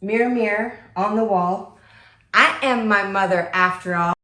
Mirror, mirror on the wall. I am my mother after all.